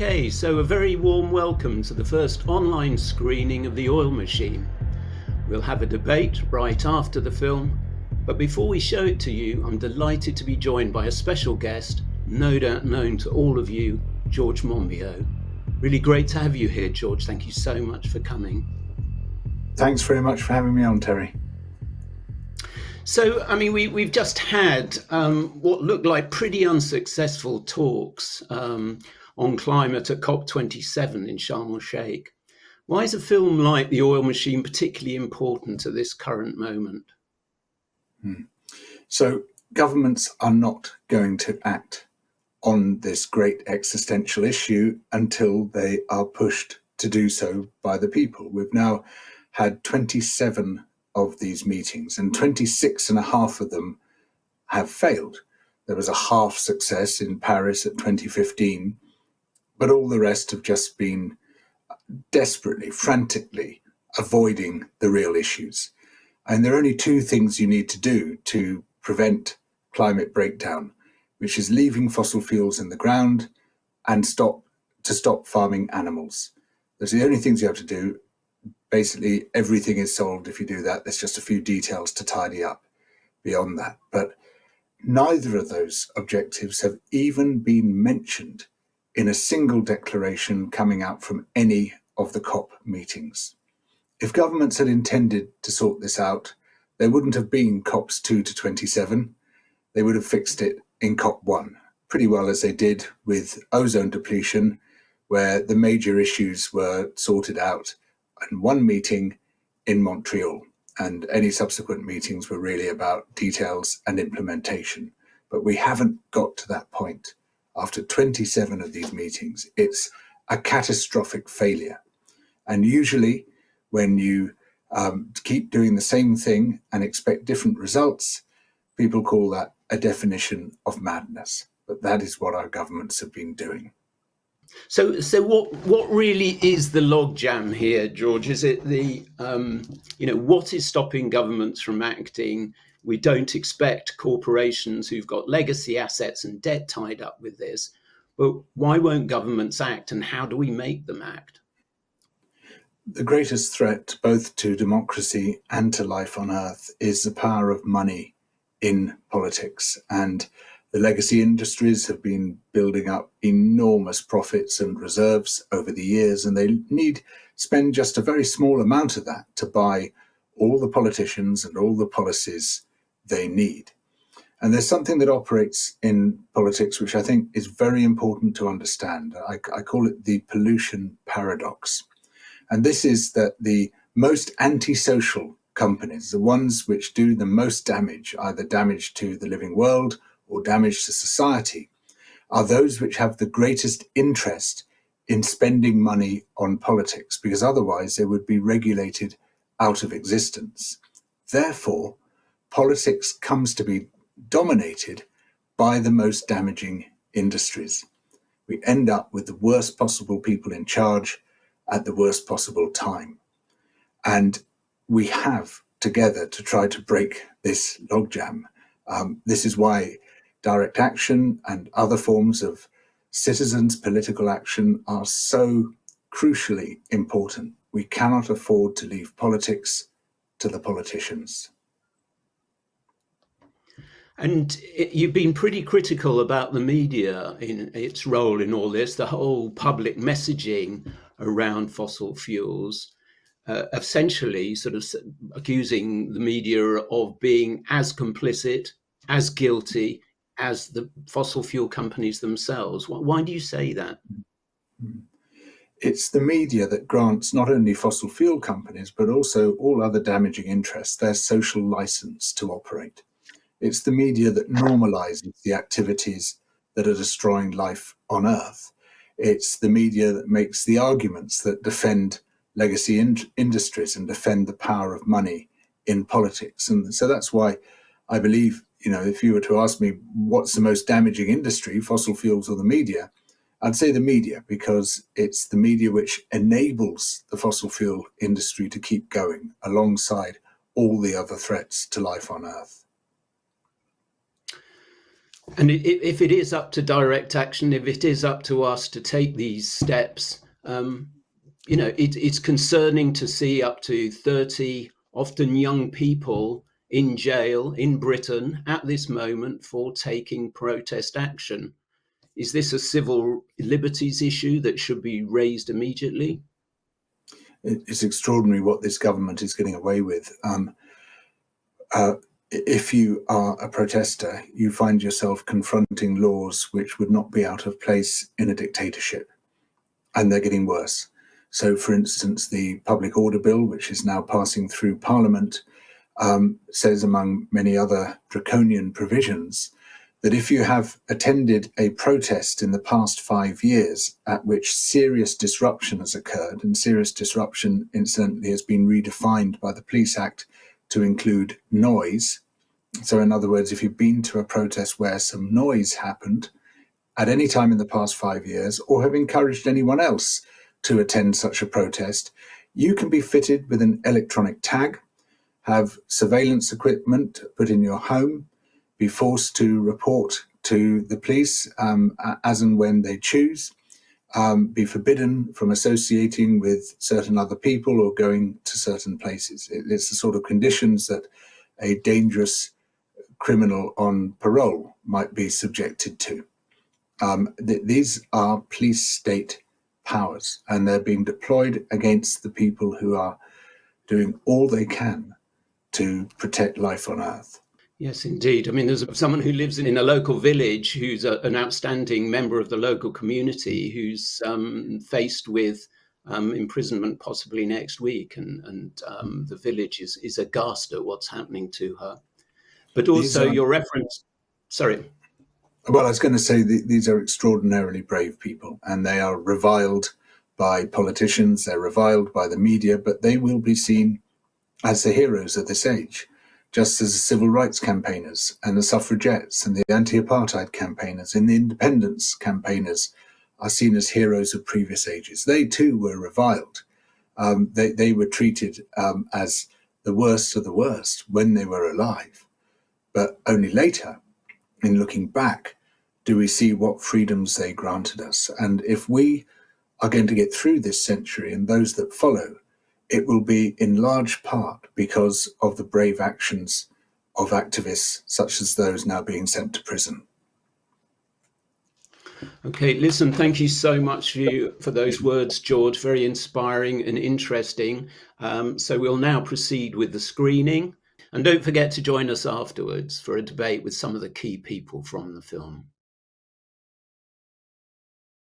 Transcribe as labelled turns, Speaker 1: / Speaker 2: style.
Speaker 1: Okay, so a very warm welcome to the first online screening of The Oil Machine. We'll have a debate right after the film, but before we show it to you, I'm delighted to be joined by a special guest, no doubt known to all of you, George Monbiot. Really great to have you here, George. Thank you so much for coming.
Speaker 2: Thanks very much for having me on, Terry.
Speaker 1: So, I mean, we, we've just had um, what looked like pretty unsuccessful talks um, on climate at COP27 in Sharm el Sheikh. Why is a film like The Oil Machine particularly important at this current moment?
Speaker 2: Hmm. So, governments are not going to act on this great existential issue until they are pushed to do so by the people. We've now had 27 of these meetings and 26 and a half of them have failed. There was a half success in Paris at 2015 but all the rest have just been desperately, frantically avoiding the real issues. And there are only two things you need to do to prevent climate breakdown, which is leaving fossil fuels in the ground and stop to stop farming animals. Those are the only things you have to do. Basically, everything is solved if you do that. There's just a few details to tidy up beyond that. But neither of those objectives have even been mentioned in a single declaration coming out from any of the COP meetings. If governments had intended to sort this out, there wouldn't have been COPs 2 to 27. They would have fixed it in COP 1, pretty well as they did with ozone depletion, where the major issues were sorted out in one meeting in Montreal. And any subsequent meetings were really about details and implementation. But we haven't got to that point after 27 of these meetings, it's a catastrophic failure. And usually when you um, keep doing the same thing and expect different results, people call that a definition of madness. But that is what our governments have been doing.
Speaker 1: So, so what what really is the logjam here, George? Is it the um, you know what is stopping governments from acting? We don't expect corporations who've got legacy assets and debt tied up with this. But why won't governments act and how do we make them act?
Speaker 2: The greatest threat both to democracy and to life on earth is the power of money in politics. And the legacy industries have been building up enormous profits and reserves over the years, and they need spend just a very small amount of that to buy all the politicians and all the policies they need. And there's something that operates in politics, which I think is very important to understand. I, I, call it the pollution paradox. And this is that the most antisocial companies, the ones which do the most damage, either damage to the living world or damage to society, are those which have the greatest interest in spending money on politics, because otherwise they would be regulated out of existence. Therefore, politics comes to be dominated by the most damaging industries. We end up with the worst possible people in charge at the worst possible time. And we have together to try to break this logjam. Um, this is why direct action and other forms of citizens' political action are so crucially important. We cannot afford to leave politics to the politicians.
Speaker 1: And it, you've been pretty critical about the media in its role in all this, the whole public messaging around fossil fuels, uh, essentially sort of accusing the media of being as complicit, as guilty as the fossil fuel companies themselves. Why do you say that?
Speaker 2: It's the media that grants not only fossil fuel companies, but also all other damaging interests their social license to operate. It's the media that normalizes the activities that are destroying life on Earth. It's the media that makes the arguments that defend legacy in industries and defend the power of money in politics. And so that's why I believe, you know, if you were to ask me what's the most damaging industry, fossil fuels or the media, I'd say the media because it's the media which enables the fossil fuel industry to keep going alongside all the other threats to life on Earth.
Speaker 1: And if it is up to direct action, if it is up to us to take these steps, um, you know, it, it's concerning to see up to 30, often young people in jail in Britain at this moment for taking protest action. Is this a civil liberties issue that should be raised immediately?
Speaker 2: It's extraordinary what this government is getting away with. Um, uh, if you are a protester, you find yourself confronting laws which would not be out of place in a dictatorship, and they're getting worse. So, for instance, the Public Order Bill, which is now passing through Parliament, um, says, among many other draconian provisions, that if you have attended a protest in the past five years at which serious disruption has occurred, and serious disruption, incidentally, has been redefined by the Police Act to include noise. So, in other words, if you've been to a protest where some noise happened at any time in the past five years, or have encouraged anyone else to attend such a protest, you can be fitted with an electronic tag, have surveillance equipment put in your home, be forced to report to the police um, as and when they choose, um, be forbidden from associating with certain other people or going to certain places. It, it's the sort of conditions that a dangerous criminal on parole might be subjected to. Um, th these are police state powers and they're being deployed against the people who are doing all they can to protect life on earth.
Speaker 1: Yes, indeed. I mean, there's someone who lives in a local village who's a, an outstanding member of the local community who's um, faced with um, imprisonment possibly next week, and, and um, the village is, is aghast at what's happening to her. But also, are, your reference, sorry.
Speaker 2: Well, I was going to say these are extraordinarily brave people, and they are reviled by politicians, they're reviled by the media, but they will be seen as the heroes of this age just as the civil rights campaigners and the suffragettes and the anti-apartheid campaigners and the independence campaigners are seen as heroes of previous ages. They too were reviled. Um, they, they were treated um, as the worst of the worst when they were alive. But only later, in looking back, do we see what freedoms they granted us. And if we are going to get through this century and those that follow, it will be in large part because of the brave actions of activists such as those now being sent to prison.
Speaker 1: Okay, listen, thank you so much for, you, for those words, George. Very inspiring and interesting. Um, so we'll now proceed with the screening. And don't forget to join us afterwards for a debate with some of the key people from the film.